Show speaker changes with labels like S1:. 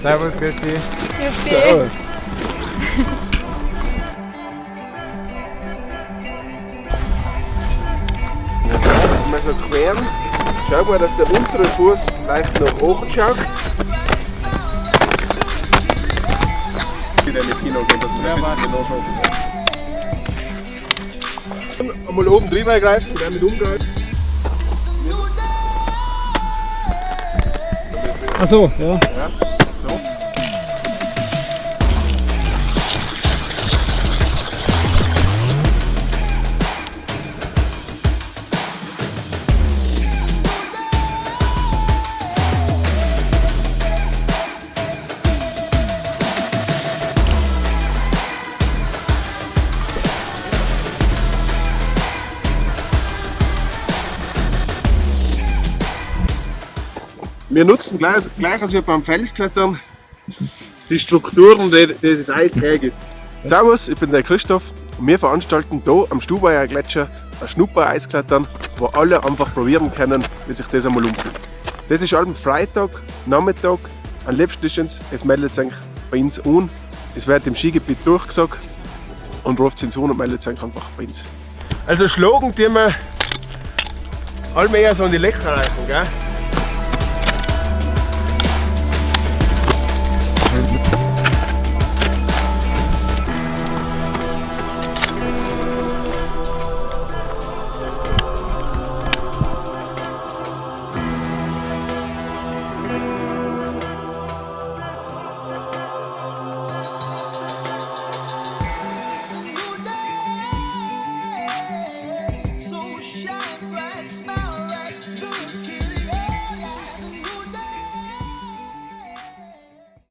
S1: Servus, grüß dich.
S2: Grüß dich.
S1: Servus.
S3: Mal so queren. Schau mal, dass der untere Fuß leicht nach oben schaut. Wieder in die Kino gehen, dass man ein bisschen genau Einmal oben drüber greifen und dann mit umgreifen.
S1: Achso, ja.
S3: Ja, Wir nutzen gleich, gleich als wir beim Felsklettern die Strukturen, die dieses Eis hergibt. Servus, ich bin der Christoph und wir veranstalten hier am Stubaier Gletscher ein Schnupper-Eisklettern, wo alle einfach probieren können, wie sich das einmal umfühlt. Das ist am Freitag, Nachmittag, am liebsten es, meldet sich bei uns an. Es wird im Skigebiet durchgesagt und ruft uns an und meldet sich einfach bei uns. Also schlagen die wir allmählich so in die Löcher rein, gell?